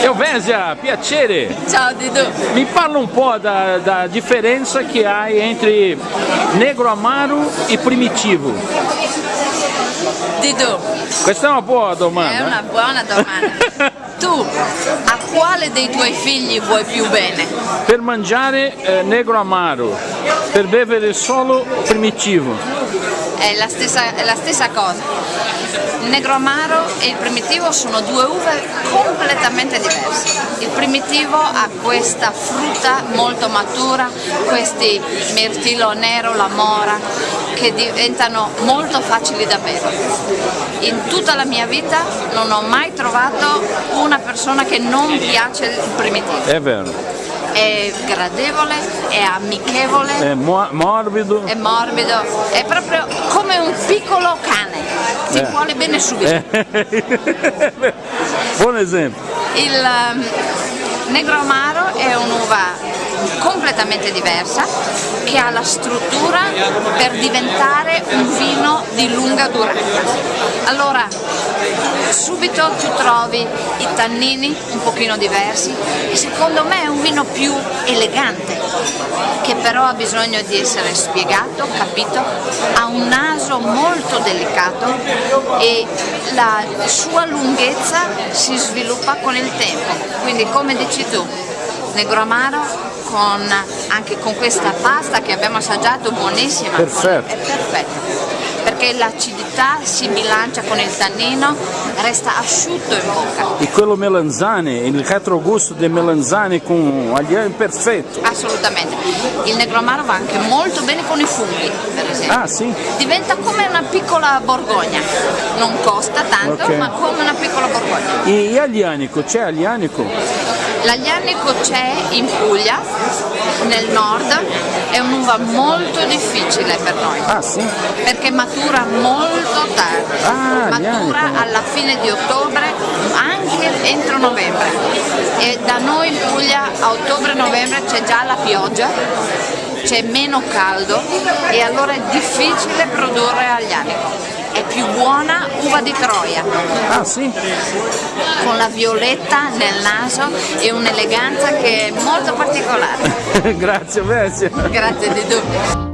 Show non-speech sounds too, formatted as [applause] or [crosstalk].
Elvésia, piacere! Ciao Didu! Mi parla un po' da, da differenza che hai entre negro amaro e primitivo. Didu, Questa è una buona domanda. è una buona domanda. [laughs] tu a quale dei tuoi figli vuoi più bene? Per mangiare eh, negro amaro, per bere solo primitivo. È la stessa, è la stessa cosa. Il negro amaro e il primitivo sono due uve completamente diverse. Il primitivo ha questa frutta molto matura, questi mirtillo nero, la mora, che diventano molto facili da bere. In tutta la mia vita non ho mai trovato una persona che non piace il primitivo. È vero. È gradevole, è amichevole, È mo- morbido. è morbido, è proprio come un piccolo cane, ti Eh. vuole bene subito. Eh. [laughs] Buon esempio. Il ehm, negro amaro è un'uva completamente diversa che ha la struttura per diventare un vino di lunga durata. Allora, subito tu trovi i tannini un pochino diversi e secondo me è un vino più elegante che però ha bisogno di essere spiegato, capito, ha un naso molto delicato e la sua lunghezza si sviluppa con il tempo, quindi come dici tu, negro amaro con, anche con questa pasta che abbiamo assaggiato buonissima, Perfetto. è perfetta perché l'acidità si bilancia con il tannino, resta asciutto in bocca. E quello melanzane, il retrogusto del melanzane con agliano è perfetto. Assolutamente. Il negro amaro va anche molto bene con i funghi, per esempio. Ah sì? Diventa come una piccola borgogna, non costa tanto, Ok. ma come una piccola borgogna. E, e aglianico, c'è aglianico? L'aglianico c'è in Puglia, nel nord, è un'uva molto difficile per noi, Ah sì? perché matura molto tardi, Ah, matura aglianico. alla fine di ottobre, anche entro novembre. E da noi in Puglia a ottobre-novembre c'è già la pioggia, c'è meno caldo e allora è difficile produrre aglianico. È più buona uva di Troia, Ah sì? con la violetta nel naso e un'eleganza che è molto particolare. [laughs] Grazie Alessia. Grazie di tu.